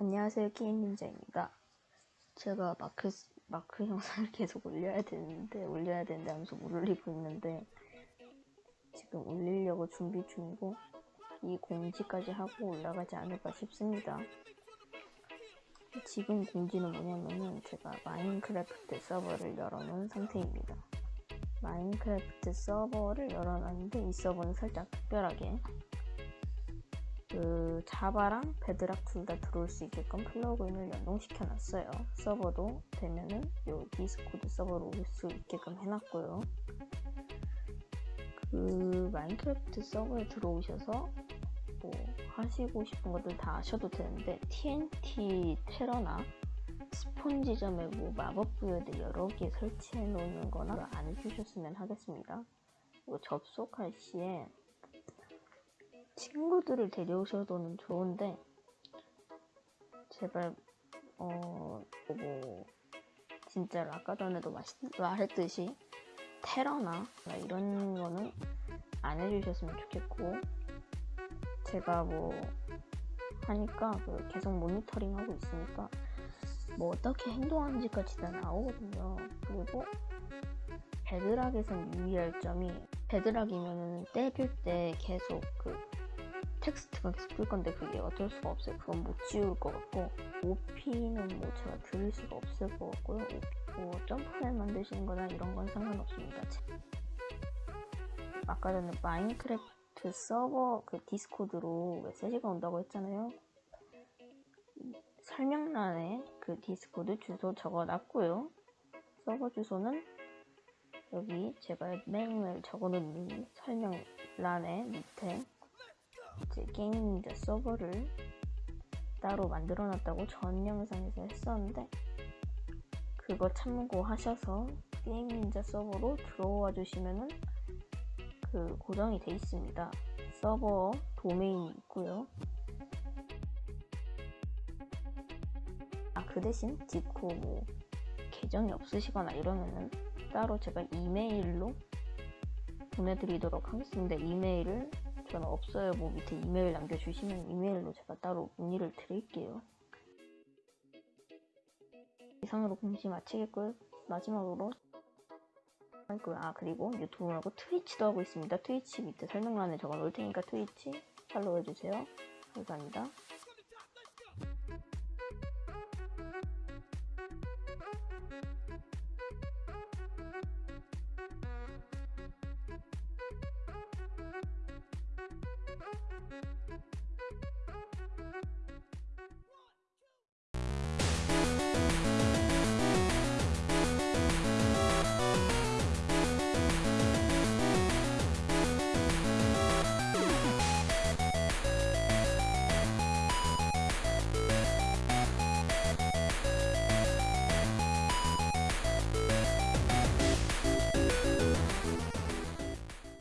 안녕하세요 게임 닌자입니다. 제가 마크 마크 영상을 계속 올려야 되는데 올려야 되는데 하면서 못 올리고 있는데 지금 올리려고 준비 중이고 이 공지까지 하고 올라가지 않을까 싶습니다. 지금 공지는 뭐냐면은 제가 마인크래프트 서버를 열어놓은 상태입니다. 마인크래프트 서버를 열어놨는데 이 서버는 살짝 특별하게 그 자바랑 베드락 둘 다 들어올 수 있게끔 플러그인을 연동시켜 놨어요. 서버도 되면은 요 디스코드 서버로 올 수 있게끔 해놨고요. 그 마인크래프트 서버에 들어오셔서 뭐 하시고 싶은 것들 다 하셔도 되는데 TNT 테러나 spawn지점에 뭐 마법 부여들 여러 개 설치해 놓는 거나 안 해주셨으면 하겠습니다. 그리고 접속할 시에 친구들을 데려오셔도는 좋은데 제발 어 뭐 진짜 아까 전에도 마시, 말했듯이 테러나 이런 거는 안 해주셨으면 좋겠고 제가 뭐 하니까 그 계속 모니터링 하고 있으니까 뭐 어떻게 행동하는지까지 다 나오거든요. 그리고 베드락에선 유의할 점이 베드락이면은 때릴 때 계속 그 텍스트가 계속 뜰 건데 그게 어쩔 수가 없어요. 그건 못 지울 것 같고 OP는 뭐 제가 드릴 수가 없을 것 같고요. 뭐 점프맵 만드시는 거나 이런 건 상관없습니다. 아까 전에 마인크래프트 서버 그 디스코드로 메시지가 온다고 했잖아요. 설명란에 그 Discord 주소 적어 놨고요. 서버 주소는 여기 제가 맨날 적어놓은 설명란에 밑에 이 제 게임 닌자 서버를 따로 만들어 놨다고 전 영상에서 했었는데 그거 참고하셔서 게임 닌자 서버로 들어와 주시면은 그 고정이 돼 있습니다. 서버 도메인이 있고요. 아, 그 대신 디코 뭐 계정이 없으시거나 이러면은 따로 제가 이메일로 보내드리도록 하겠습니다. 이메일을 저는 없어요. 뭐 밑에 이메일 남겨주시면 이메일로 제가 따로 문의를 드릴게요. 이상으로 공지 마치겠고요. 마지막으로 아 그리고 유튜브 말고 트위치도 하고 있습니다. 트위치 밑에 설명란에 적어 놓을 테니까 트위치 팔로우 해주세요. 감사합니다.